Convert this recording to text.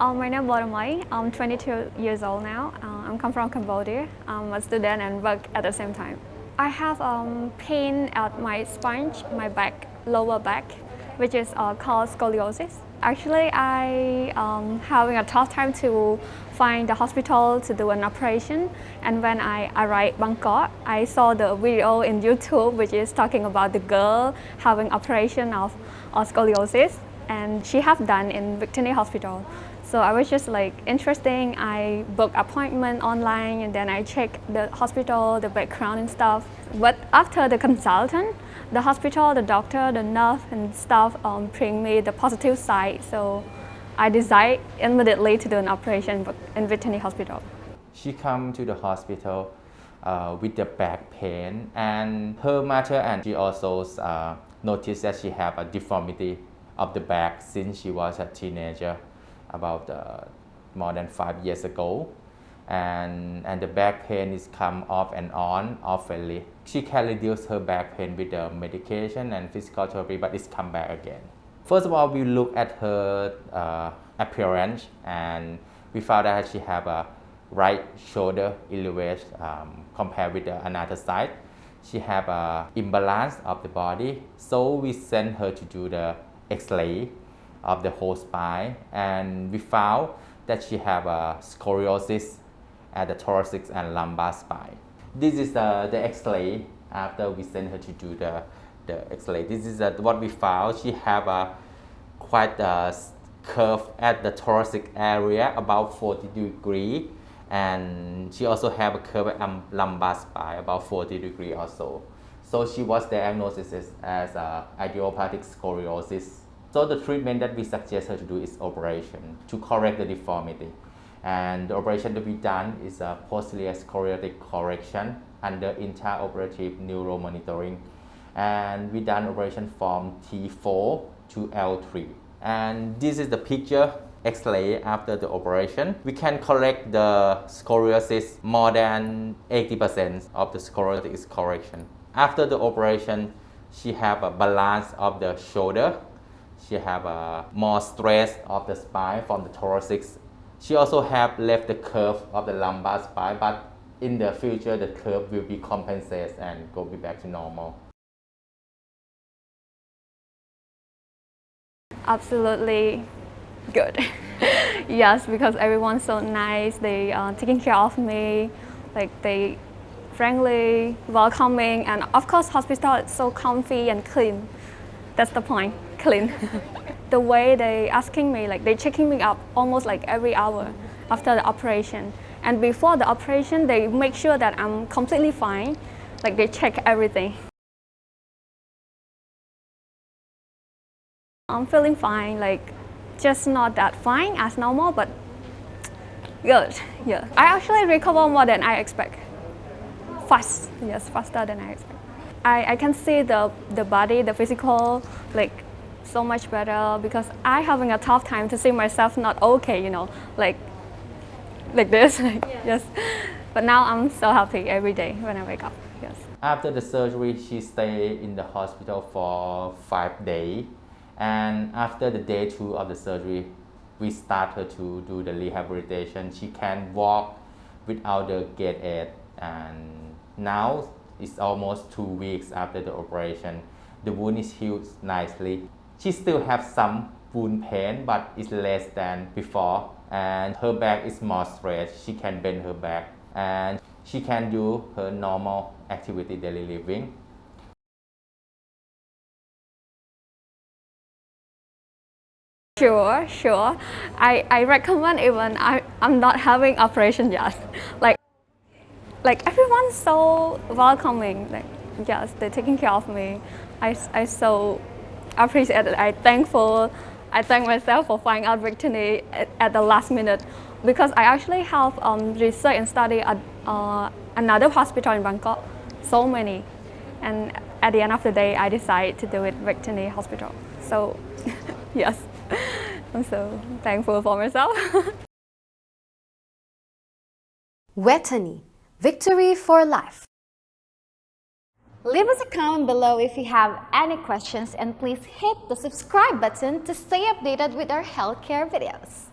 Um, my name is. I'm 22 years old now. Uh, I'm come from Cambodia. I'm a student and work at the same time. I have um, pain at my spine, my back, lower back, which is uh, called scoliosis. Actually, I um, having a tough time to find the hospital to do an operation. And when I arrived Bangkok, I saw the video in YouTube, which is talking about the girl having operation of, of scoliosis, and she have done in Victory Hospital. So I was just like interesting. I booked appointment online and then I check the hospital, the background and stuff. But after the consultant, the hospital, the doctor, the nurse and staff um, bring me the positive side. So I decided immediately to do an operation in Vejthani Hospital. She come to the hospital uh, with the back pain and her mother and she also uh, noticed that she have a deformity of the back since she was a teenager about uh, more than five years ago and, and the back pain is come off and on oftenly. She can reduce her back pain with the medication and physical therapy, but it's come back again. First of all, we look at her uh, appearance and we found that she have a right shoulder elevation um, compared with the another side. She have a imbalance of the body, so we send her to do the X-ray of the whole spine and we found that she have a scoliosis at the thoracic and lumbar spine. This is the, the X-ray after we sent her to do the, the X-ray. This is uh, what we found. She have a quite a curve at the thoracic area about 40 degree and she also have a curve at lumbar spine about 40 degree also. So she was diagnosed as uh, idiopathic scoliosis so the treatment that we suggest her to do is operation to correct the deformity. And the operation to be done is a posterior scoliotic correction under intraoperative neuromonitoring. And we done operation from T4 to L3. And this is the picture X-ray after the operation. We can correct the scoliosis more than 80% of the scoliotic correction. After the operation, she have a balance of the shoulder she have a more stress of the spine from the thoracic. She also have left the curve of the lumbar spine, but in the future, the curve will be compensated and go be back to normal. Absolutely good. yes, because everyone's so nice. They are taking care of me. Like they friendly, welcoming, and of course, hospital is so comfy and clean. That's the point clean. the way they asking me, like they checking me up almost like every hour after the operation. And before the operation, they make sure that I'm completely fine. Like they check everything. I'm feeling fine, like just not that fine as normal, but good. Yeah, I actually recover more than I expect. Fast, yes, faster than I expect. I, I can see the, the body, the physical, like so much better because I having a tough time to see myself not okay, you know, like like this, yeah. yes. But now I'm so happy every day when I wake up, yes. After the surgery, she stayed in the hospital for five days. And after the day two of the surgery, we start her to do the rehabilitation. She can walk without the gait aid. And now it's almost two weeks after the operation. The wound is healed nicely. She still has some wound pain, but it's less than before. And her back is more straight. She can bend her back. And she can do her normal activity daily living. Sure, sure. I, I recommend even I, I'm not having operation yet. Like, like everyone's so welcoming. Like, yes, they're taking care of me. I, I so appreciate it. I thankful. I thank myself for finding out Victory at, at the last minute because I actually have um, research and study at uh, another hospital in Bangkok, so many. And at the end of the day, I decided to do it Victory Hospital. So yes, I'm so thankful for myself. Vejthani, victory for life. Leave us a comment below if you have any questions and please hit the subscribe button to stay updated with our healthcare videos.